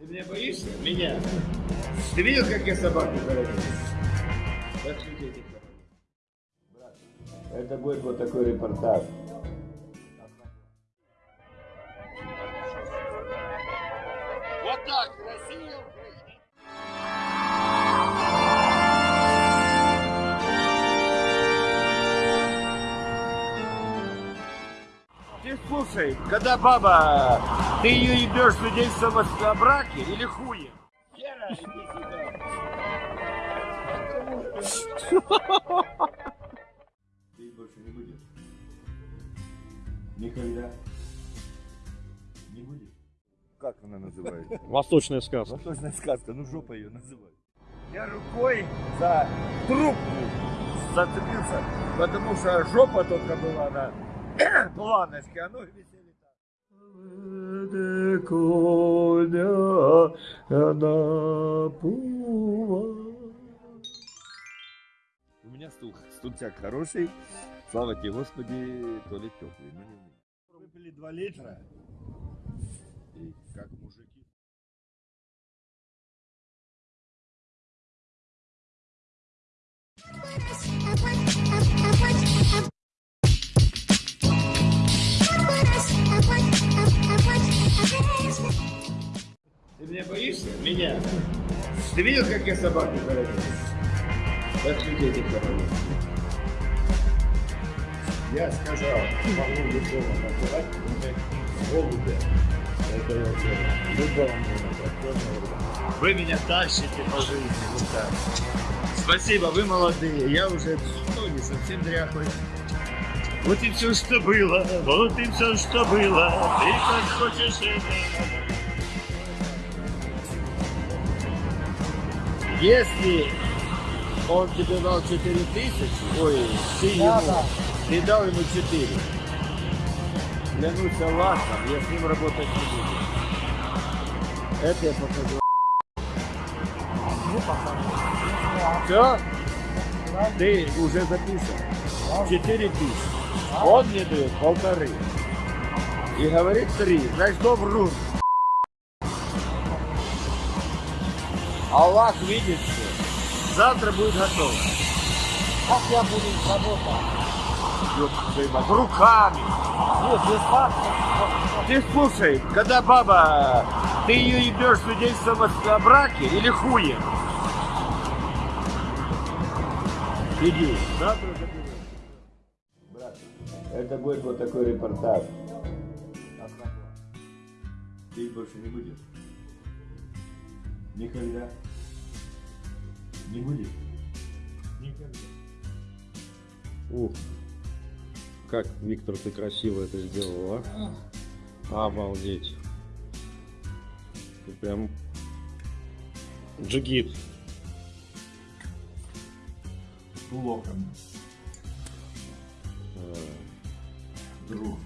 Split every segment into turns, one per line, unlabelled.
Ты меня боишься? Меня? Ты видел, как я собаку хоронил? Так что. Брат, это будет вот такой репортаж. Вот так, Россия, слушай, когда баба, ты ее ебешь свидетельством о браке или хуем? Иди сюда. Ты больше не будешь? Никогда? Не будешь? Как она называется?
Восточная сказка.
Восточная сказка, ну жопа ее называют. Я рукой за трубку зацепился, потому что жопа только была на планочке, а ноги висели так. коня на У меня стул, стульчак хороший, слава тебе Господи, то ли теплый, но не у меня. Выпили 2 литра, и как мужики. Ты меня боишься? Меня? Ты видел, как я собаку хоронил? Так что дети хоронят. Я сказал, могу любого называть, кроме голубя. Это я делаю. Любого можно Вы меня тащите по жизни, вот так. Спасибо, вы молодые. Я уже ну, не совсем дряхлый. Вот и все, что было, вот и все, что было. Ты как хочешь это. Если он тебе дал 4 тысячи, ой, ты ему, ты дал ему 4. Клянусь Аллахом, я с ним работать не буду. Это я покажу. Все? Ты уже записан. 4 тысячи. Он мне дает полторы. И говорит три. Значит, кто врут? Аллах видит все. Завтра будет готово.
Как я буду работать?
Руками.
Нет, без факта.
Ты слушай, когда баба, ты ее ебешь свидетельством о браке или хуем? Иди. Завтра заберу. Брат, это будет вот такой репортаж. Ты больше не будешь? Никогда? Не будешь? Никогда.
Ух, как, Виктор, ты красиво это сделал, а? Обалдеть. Ты прям джигит.
Плохо.
Э,
Друг.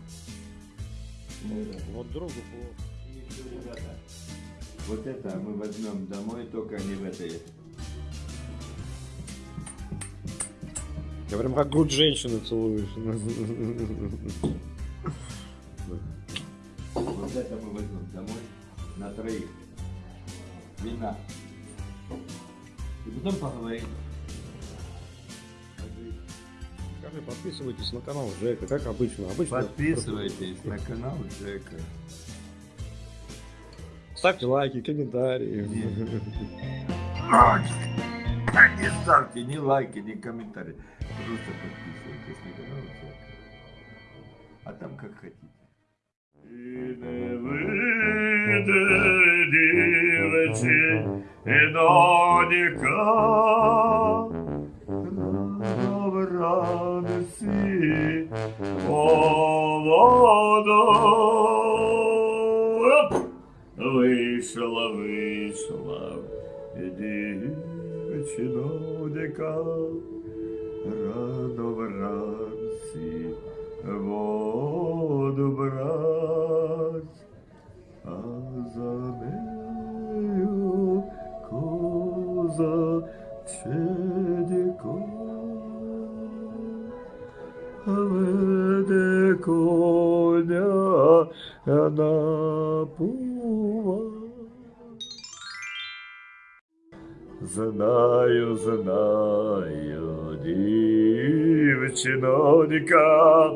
Вот другу плохо.
Вот это мы возьмем домой, только не в этой.
Я прям как грудь женщины целуешь.
Вот это мы возьмем домой на троих. Вина. И потом поговорим.
Скажи, подписывайтесь на канал Жека, как обычно. обычно
Подписывайтесь на канал Джека
Ставьте лайки, комментарии.
Не ставьте ни лайки, ни комментарии. Просто подписывайтесь на канал Джека. А там как хотите. І не вийде дівечі, і донька вранці молодо. Оп! і дівечі донька рано вранці воду брать, а за нею коза чедіко, веде коня на пува. Знаю, знаю, дівчинонька,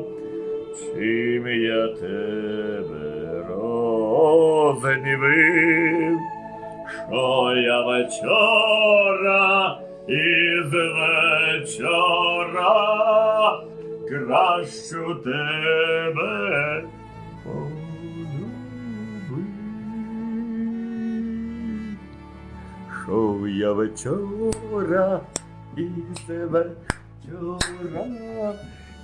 чим я тебе рознівив, що я вечора із вечора кращу тебе Що я вечора із вечора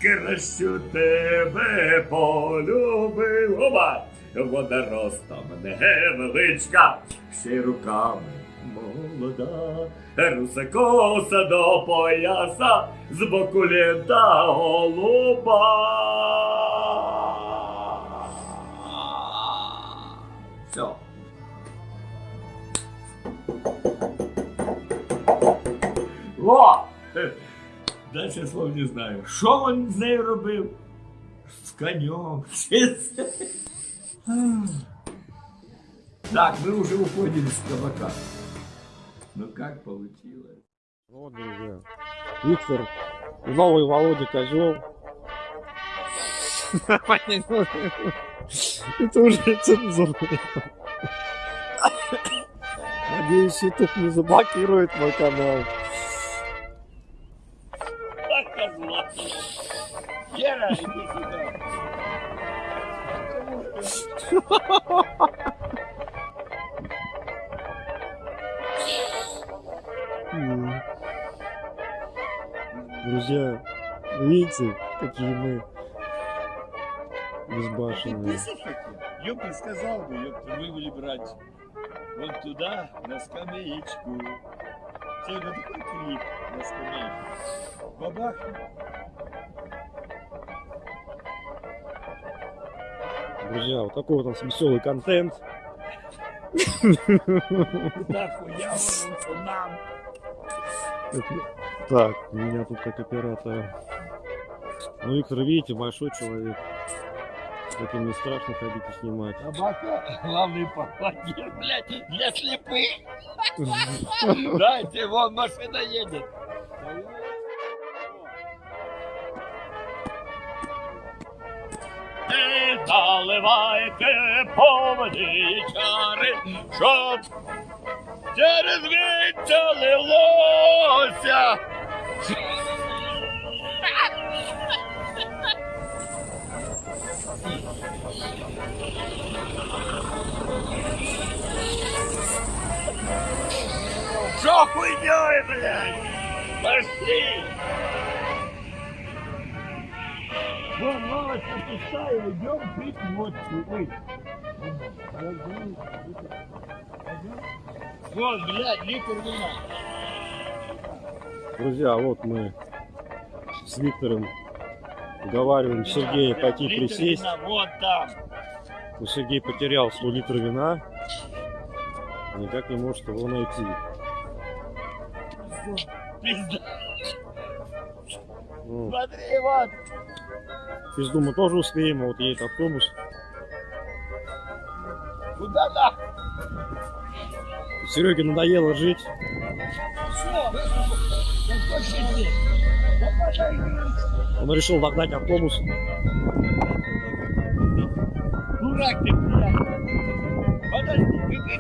кращу тебе полюбив. Оба! Вона ростом невеличка, ще й руками молода, руса коса до пояса, з боку літа голуба. Все. О! Дальше слов не знаю. Що він з нею робив? З конем. Так, мы уже уходим с кабака. Ну как получилось?
Вот, друзья. Виктор, новый Володя Козел. Это уже цензура. Надеюсь, YouTube не заблокирует мой канал. Друзья, видите, какие мы безбашенные.
Ёпта сказал бы, ёпта, вы были брать вот туда, на скамеечку. Все, ну такой клип на скамеечку. Бабах.
Друзья, вот такой вот у нас веселый контент. Так, меня тут как оператора. Ну, Виктор, видите, большой человек. Таким не страшно ходить и снимать.
Собака, главный попадет, блядь, для слепых. Дайте, вон машина едет. Заливайте поводі чари, щоб через віття лилося. Що хуйнёй, блядь? Пошли! Вон лавочка пустая, идем пить водку. Ой. Вот, блядь, литр вина.
Друзья, вот мы с Виктором уговариваем Сергея пойти
Литр
присесть.
вина, Вот там.
Но Сергей потерял свой литр вина. Никак не может его найти.
Пизда. Смотри, вот.
Пизду мы тоже успеем, а вот едет автобус.
Куда нахуй?
Сереге надоело жить.
Да.
Он решил догнать автобус.
Дурак ты, блядь. Подожди, вы?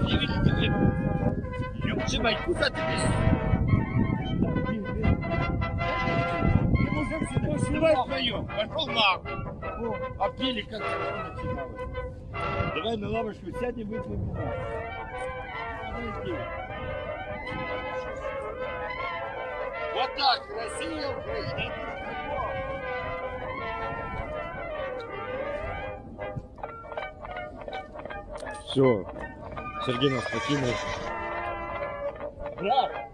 Ёб мать, куда ты бежишь? Ты сливай вдвоем. Пошел нахуй. А пили как хорошо начиналось. Давай на лавочку сядем, выпьем вина. Вот так, Россия, Украина,
Все. Сергей нас покинул.
Брат!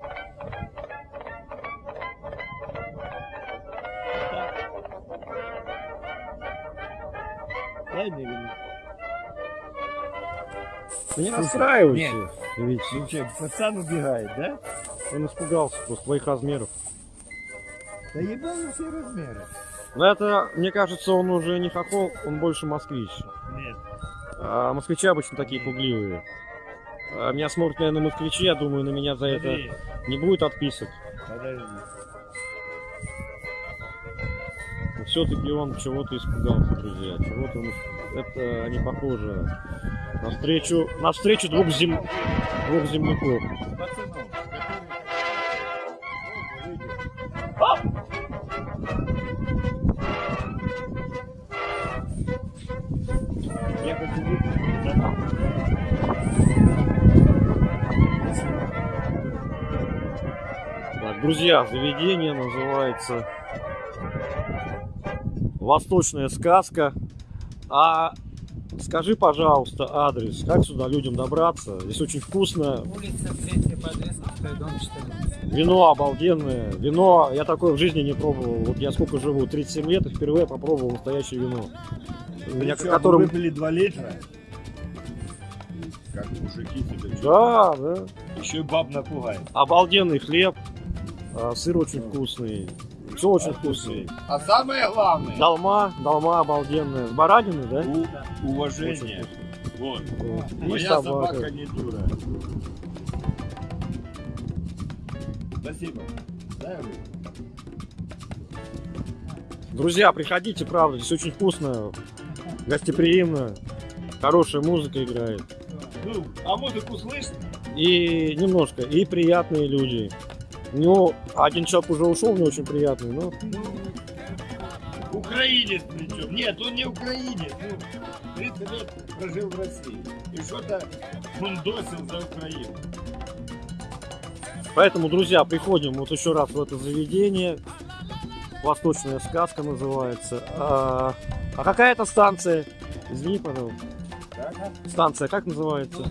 Ты не расстраивайся.
Нет.
Ведь
Ну что, пацан убегает, да?
он испугался просто твоих размеров.
Да ебану все размеры.
Но это, мне кажется, он уже не хохол, он больше москвич.
Нет.
А москвичи обычно такие пугливые. А Меня смотрят, наверное, москвичи, я думаю, на меня за это
Подожди,
не будет отписок.
подожди.
Все-таки он чего-то испугался, друзья. Чего-то он... Это не похоже на встречу, на встречу двух, зем... двух земляков. Так, друзья, заведение называется Восточная сказка. А скажи, пожалуйста, адрес, как сюда людям добраться? Здесь очень вкусно,
Улица 3 по адресу, второй дом 14.
вино обалденное. Вино я такое в жизни не пробовал. Вот я сколько живу, 37 лет, и впервые попробовал настоящее вино. Меня,
Причем
которым...
выпили 2 литра. Как мужики чувствуют.
Да, да.
Еще и баб напугает.
Обалденный хлеб, а, сыр очень вкусный, все очень вкусное.
А самое главное,
Долма, долма обалденная. С баранины, да?
у- уважение.
вкусно.
Вот.
Вот. И
Моя
собака.
собака не дура. Спасибо. Дай.
Друзья, приходите, правда, здесь очень вкусно, гостеприимно, хорошая музыка играет.
Ну, а музыку слышно?
И немножко, и приятные люди. Ну, один человек уже ушел, не очень приятный, но
Украинец причем. Нет, он не украинец. Ну, 30 лет прожил в России. И что-то фундосил за Украину.
Поэтому, друзья, приходим вот еще раз в это заведение. Восточная сказка называется. А, а какая это станция? Извини, пожалуйста. Станция как называется?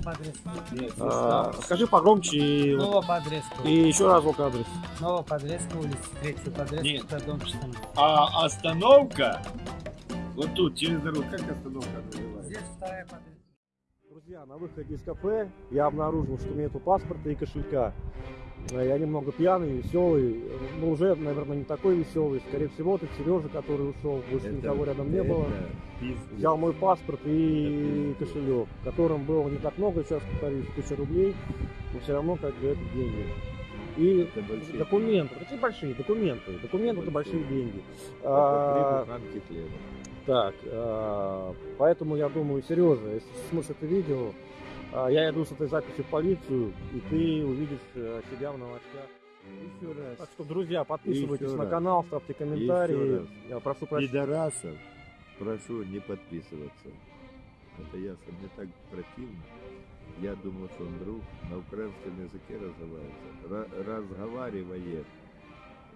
А, скажи погромче и,
Снова по адресу.
и еще разок адрес.
Снова по адресу, улица 3 по адресу,
Нет.
второй дом 14.
А остановка вот тут, через дорогу, как остановка называется?
Здесь вторая по адресу.
Друзья, на выходе из кафе я обнаружил, что нету паспорта и кошелька. Э, Я немного пьяный, веселый, но уже, наверное, не такой веселый. Скорее всего, это Сережа, который ушел, больше никого рядом не было. Взял мой паспорт и кошелек, в котором было не так много, сейчас повторюсь, тысяча рублей, но все равно как бы это деньги. И
Это большие
документы, какие большие документы, документы это большие
Большие.
деньги.
Это
А,
хлеба.
так, а, поэтому я думаю, Сережа, если ты смотришь это видео, я иду с этой записью в полицию, и ты увидишь э, себя в новостях.
Еще раз.
Так что, друзья, подписывайтесь
Еще
на
раз.
канал, ставьте комментарии. Я прошу прощения.
Пидорасов прошу не подписываться. Это ясно, мне так противно. Я думал, что он друг на украинском языке разговаривает.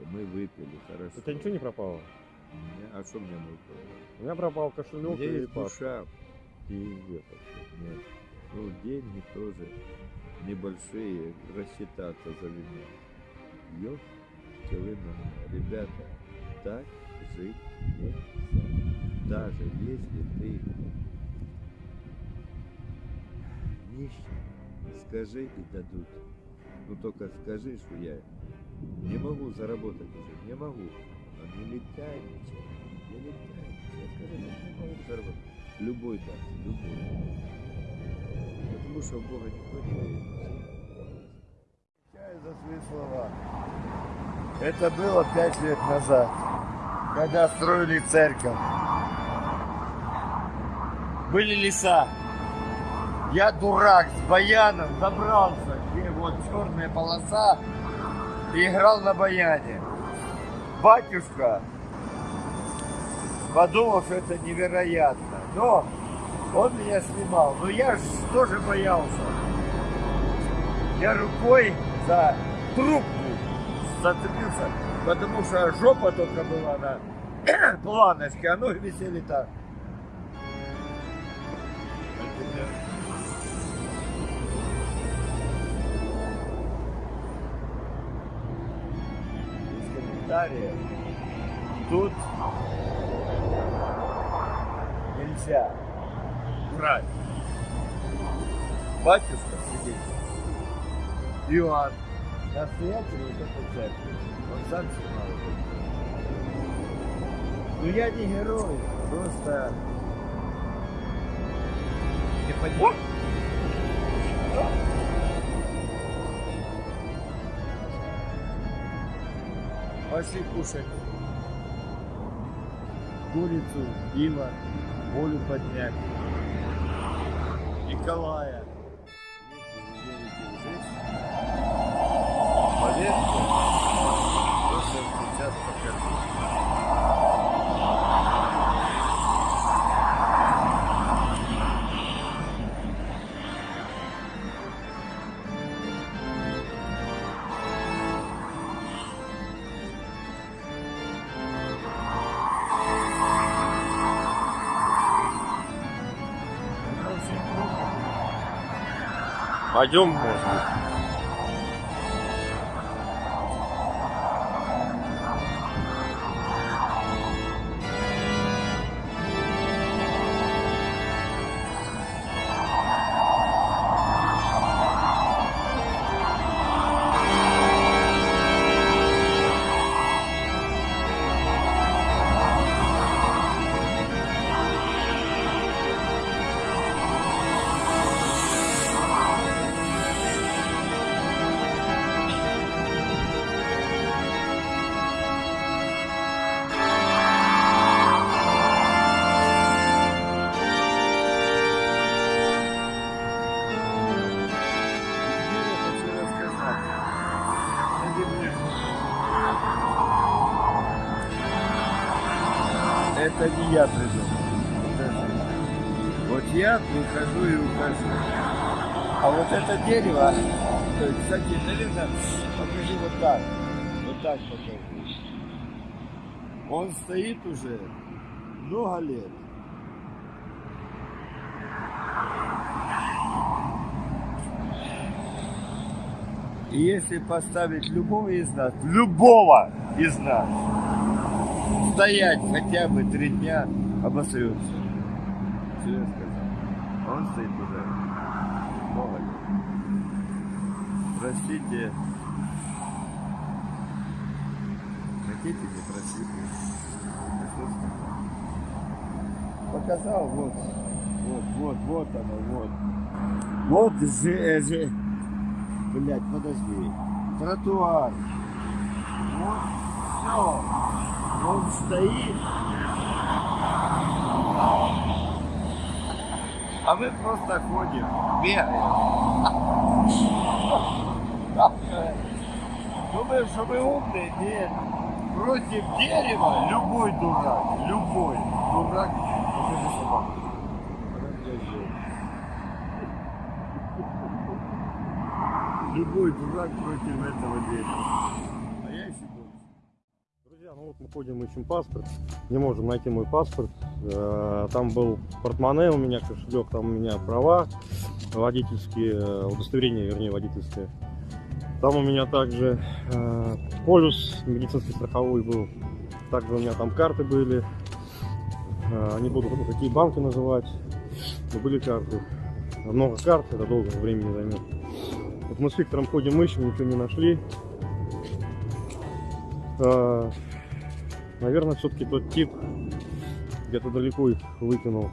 И мы выпили, хорошо.
У тебя ничего не пропало?
Не- А что мне мой
У меня пропал кошелек
Мне
и
есть душа. Пиздец вообще. Нет. Ну, деньги тоже небольшие, рассчитаться за вино. Ёп, ребята, так жить нельзя. Даже если ты нищий, скажи и дадут. Ну только скажи, что я не могу заработать уже, не могу. Но не летай ничего, не летай ничего. Скажи, не могу заработать. Любой даст, любой. В Бога никто не верит.
Отвечаю за свои слова. Это было пять лет назад, когда строили церковь. Были леса. Я дурак с баяном забрался, где вот черная полоса, и играл на баяне. Батюшка подумал, что это невероятно. Но он меня снимал. Но я тоже боялся. Я рукой за трубку зацепился, потому что жопа только была на планочке, а ноги висели так. Из комментариев тут нельзя брать. Батюшка свидетель, Иоанн, настоятель вот этой церкви, он сам снимал. Ну я не герой, просто
не понимаю.
Пошли кушать курицу, пиво, волю поднять. Goliath.
Пойдем, может быть.
Я. Покажи. Вот я прихожу и ухожу. А вот это дерево, то есть, кстати, наверное, покажи вот так. Вот так покажи. Он стоит уже много лет. И если поставить любого из нас, любого из нас, стоять хотя бы три дня, обосрется. Что я сказал? Он стоит уже много лет. Простите. Хотите, не сказал? Показал, вот, вот, вот, вот оно, вот. Вот же, же, Блять, подожди. Тротуар. Вот все. Он стоит. А мы просто ходим, бегаем. Думаем, что мы умные? Нет. Против дерева любой дурак, любой дурак. Любой дурак против этого дерева. А я еще больше.
Друзья, ну вот мы ходим, ищем паспорт. Не можем найти мой паспорт. Э, Там был портмоне у меня, кошелек, там у меня права водительские, э, удостоверение, вернее, водительское. Там у меня также э, полюс медицинский страховой был. Также у меня там карты были. Не буду какие банки называть, но были карты. Много карт, это долго времени займет. Вот мы с Виктором ходим, ищем, ничего не нашли. Наверное, все-таки тот тип где-то далеко их выкинул.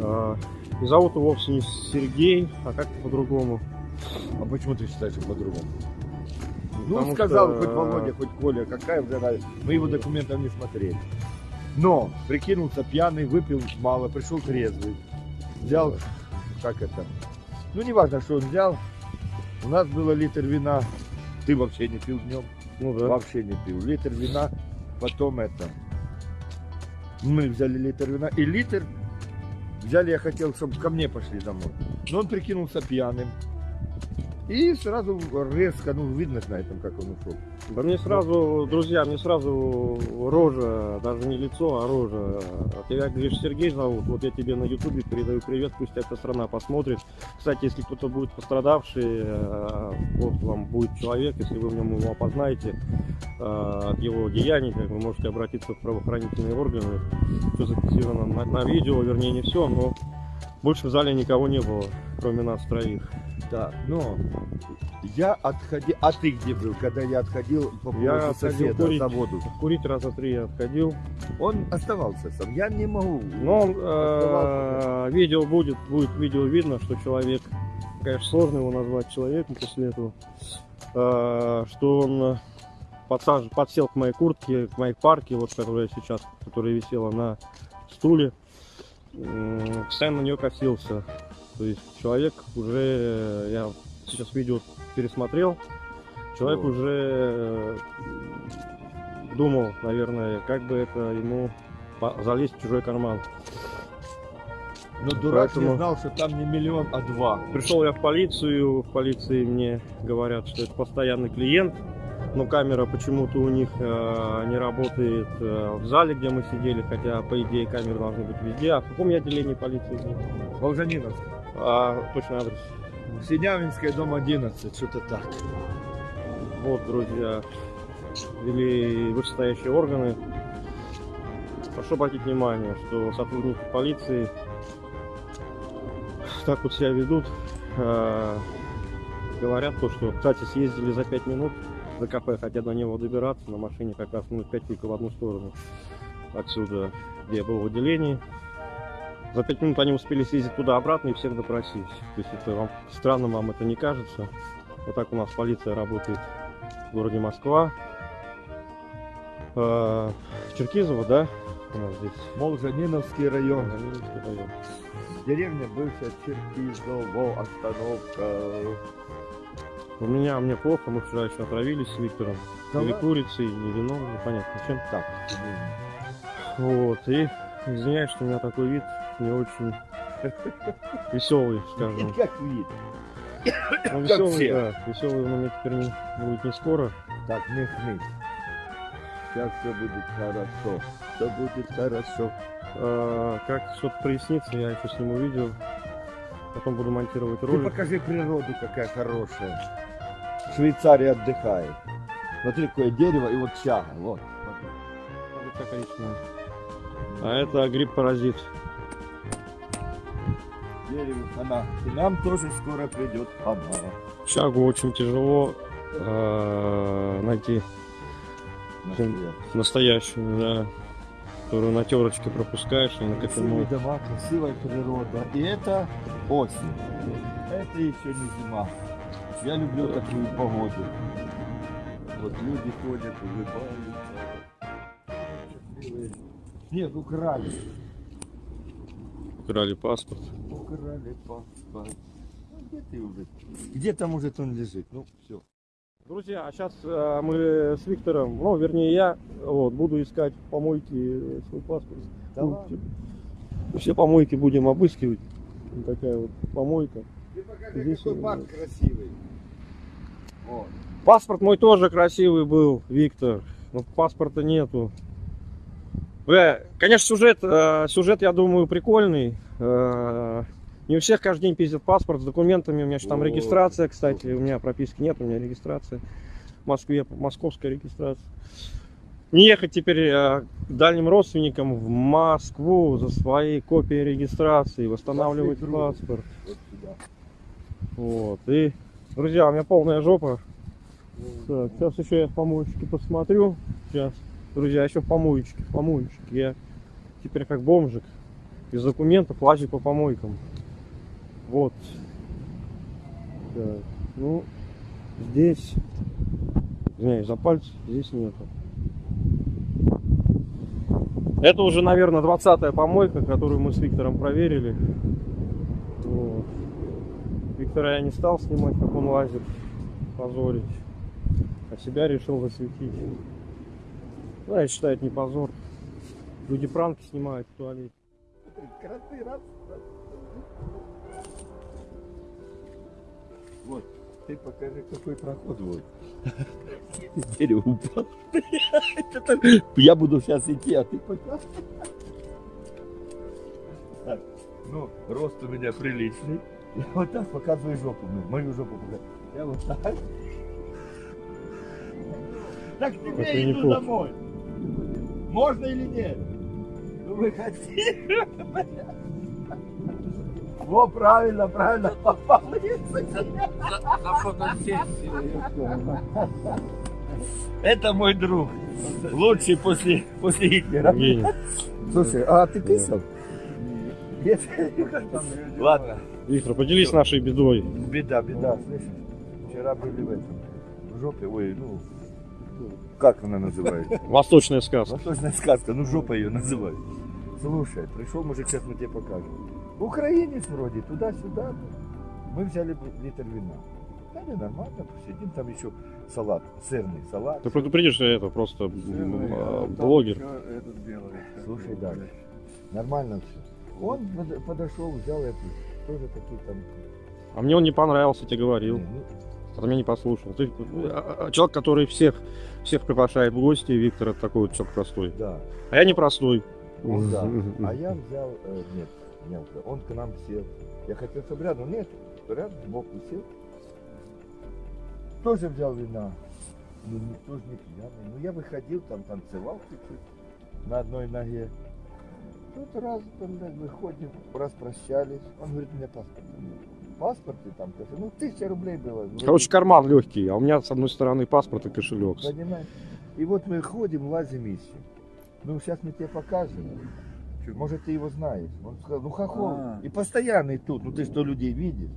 А, И зовут его вовсе не Сергей, а как-то по-другому.
А почему ты считаешь, по-другому? Ну,
Потому
сказал
что,
хоть
э,
Володя, хоть Коля, какая уже разница. Мы его документов не смотрели. Но прикинулся пьяный, выпил мало, пришел трезвый. Взял, как это, ну не важно, что он взял. У нас было литр вина, ты вообще не пил днем,
Ну да.
вообще не пил. Литр вина, потом это, мы взяли литр вина и литр взяли, я хотел, чтобы ко мне пошли домой. Но он прикинулся пьяным. И сразу резко, ну видно на этом, как он ушел.
Да мне сразу, друзья, мне сразу рожа, даже не лицо, а рожа. Тебя, говоришь, Сергей зовут, вот я тебе на ютубе передаю привет, пусть эта страна посмотрит. Кстати, если кто-то будет пострадавший, э, вот вам будет человек, если вы в нем его опознаете, э, от его деяний, как вы можете обратиться в правоохранительные органы. Все зафиксировано на, на видео, вернее не все, но больше в зале никого не было, кроме нас троих.
Да, но я отходил. А ты где был, когда я отходил по
Я
соседа
курить.
заводу?
Курить раза три я отходил.
Он оставался сам. Я не могу.
Но он, э, видео будет, будет видео видно, что человек, конечно, сложно его назвать человеком после этого, э, что он подсаж... подсел к моей куртке, к моей парке, вот которая сейчас, которая висела на стуле. Постоянно на нее косился. То есть человек уже, э, я сейчас видео пересмотрел, человек
О.
уже э, думал, наверное, как бы это ему залезть в чужой карман.
Но дурак
Поэтому-
не знал, что там не миллион, а два.
Пришел я в полицию, в полиции мне говорят, что это постоянный клиент, но камера почему-то у них э, не работает э, в зале, где мы сидели, хотя по идее камеры должны быть везде. А в каком я отделении полиции? был?
Волжаниновский.
А, точный адрес.
Синявинская, дом 11, что-то так.
Вот, друзья, вели вышестоящие органы. Прошу обратить внимание, что сотрудники полиции так вот себя ведут. Э, говорят то, что, кстати, съездили за 5 минут кафе, хотя до него добираться на машине как раз минут 5 только в одну сторону отсюда, где я был в отделении. За 5 минут они успели съездить туда-обратно и всех допросить. То есть это вам странно вам это не кажется. Вот так у нас полиция работает в городе Москва. Э, Черкизово, да? У нас здесь.
Молжаниновский район.
Ленинский район.
Деревня бывшая Черкизово, остановка.
У меня мне плохо, мы вчера еще отравились с Виктором.
Да
Или курицей, или вином, непонятно чем.
Так,
Вот, и извиняюсь, что у меня такой вид не очень веселый, скажем.
как вид.
Ну, веселый, да, веселый у меня теперь не, будет не скоро.
Так, не хнись. Сейчас все будет хорошо. Все будет хорошо.
Э, как что-то прояснится, я еще сниму видео. Потом буду монтировать
Ты
ролик.
покажи природу, какая хорошая. Швейцария отдыхает. Смотри, какое дерево и вот чага. Вот.
А это гриб-паразит.
Дерево она. И нам тоже скоро придет она.
Чагу очень тяжело э, найти
Настоящая.
настоящую, да, которую на терочке пропускаешь и на
Красивые дома, красивая природа. И это осень. Это еще не зима. Я люблю такую погоду. Вот люди ходят, улыбаются. Нет, украли.
Украли паспорт.
Украли паспорт. Ну, Где ты уже? Где там может он лежит? Ну, все.
Друзья, а сейчас мы с Виктором, ну, вернее я, вот, буду искать в помойке свой паспорт.
Да
Ну,
ладно.
все- Все помойки будем обыскивать. Вот такая вот помойка.
Ты покажи,
Здесь
какой парк красивый. Вот.
Паспорт мой тоже красивый был, Виктор. Но паспорта нету. Бля, конечно, сюжет, э, сюжет, я думаю, прикольный. Не у всех каждый день пиздят паспорт с документами. У меня же там
Вот.
регистрация, кстати. У меня прописки нет, у меня регистрация. В Москве московская регистрация. Не ехать теперь э, к дальним родственникам в Москву за своей копией регистрации, восстанавливать паспорт.
Вот.
И, друзья, у меня полная жопа. Так, сейчас еще я в помоечке посмотрю. Сейчас. Друзья, еще в помоечке, в помоечке. Я теперь как бомжик. Без документов лазю по помойкам. Вот. Так, ну, здесь... Извиняюсь за пальцы, здесь нету. Это уже, наверное, 20-я помойка, которую мы с Виктором проверили. Вот. Виктора я не стал снимать, как он лазит, позорить. А себя решил засветить. Ну, я считаю, это не позор. Люди пранки снимают в туалете.
Кроты, раз, раз. Вот, ты покажи, какой проход вот. Дерево упало. Я буду сейчас идти, а ты пока. Так, ну, рост у меня приличный. Я вот так показываю жопу, ну, мою жопу показываю. Я вот так. Так тебе иду домой. Можно или нет? Ну выходи. Во, правильно, правильно попал.
На фотосессии.
Это мой друг. Лучший после, после Гитлера. Слушай, а ты писал? Нет. Ладно.
Виктор, поделись нашей бедой.
Беда, беда, слышишь? Вчера были в этом, в жопе, ой, ну, Как она называется?
Восточная сказка.
Восточная сказка, ну жопа ее называют. Слушай, пришел мужик, сейчас мы тебе покажем. Украинец вроде, туда-сюда. Мы взяли литр вина. Да не, нормально, посидим, там еще салат, сырный салат.
Ты предупредишь, что это просто м, а, блогер.
Этот делает.
Слушай дальше. Нормально все. Он под- подошел, взял эту, тоже такие там.
А мне он не понравился, тебе говорил.
не, ну,
А ты меня не послушал. Ты а, а, человек, который всех, всех приглашает в гости, Виктор, это такой вот человек простой.
да,
А я не простой.
Он да. А я взял, э, нет, не взял. Он к нам сел. Я хотел, чтобы рядом, нет, рядом сбоку сел. Тоже взял вина. Ну, никто же не пьяный. Ну, я выходил, там танцевал чуть-чуть на одной ноге. Тут раз, там, так, выходим, раз прощались. Он говорит, меня паспорт. Паспорт и там, кошелек. ну, тысяча рублей было.
Короче, карман легкий, а у меня с одной стороны паспорт и кошелек.
Понимаешь? И вот мы ходим, лазим, ищем. Ну, сейчас мы тебе покажем. Может, ты его знаешь. Он сказал, ну, хохол.
А.
И постоянный тут. Ну, ты что, людей видишь?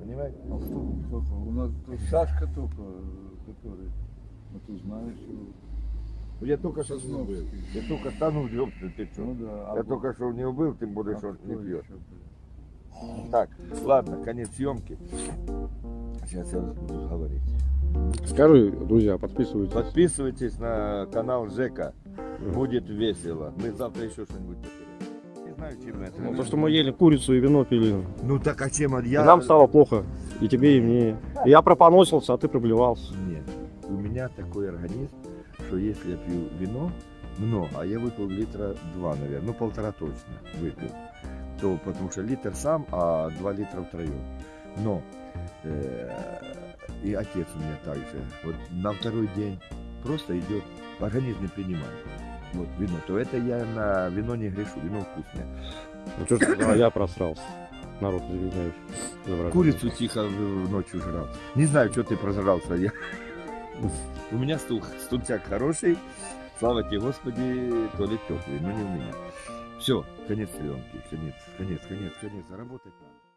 Понимаешь?
А кто, кто то? У нас тут Сашка только, который, ну ты знаешь его.
Ну, Я только что с ним был. Я только стану, ёпта, ты что?
Ну да.
Я
а
только что у него был, тем более,
а
что он не пьет. Так, ладно, конец съемки. Сейчас я буду говорить.
Скажи, друзья, подписывайтесь.
Подписывайтесь на канал Жека. Будет весело. Мы завтра еще что-нибудь потеряем. Не знаю, чем это.
Ну, то, что мы ели курицу и вино пили.
Ну так а чем
И
я...
нам стало плохо. И тебе, и мне. И я пропоносился, а ты проблевался.
Нет. У меня такой организм, что если я пью вино, много, а я выпил литра два, наверное, ну полтора точно выпил, то потому что литр сам, а два литра втроем. Но э, и отец у меня также. Вот на второй день просто идет, организм не принимает. Вот вино, то это я на вино не грешу, вино вкусное.
Ну что ж, я просрался. Народ, извиняюсь.
Курицу тихо ночью жрал. Не знаю, что ты прожрался. Я... У меня стул, стульчак хороший. Слава тебе, Господи, то ли теплый, но не у меня. Все, конец съемки, конец, конец, конец, конец. Заработать надо.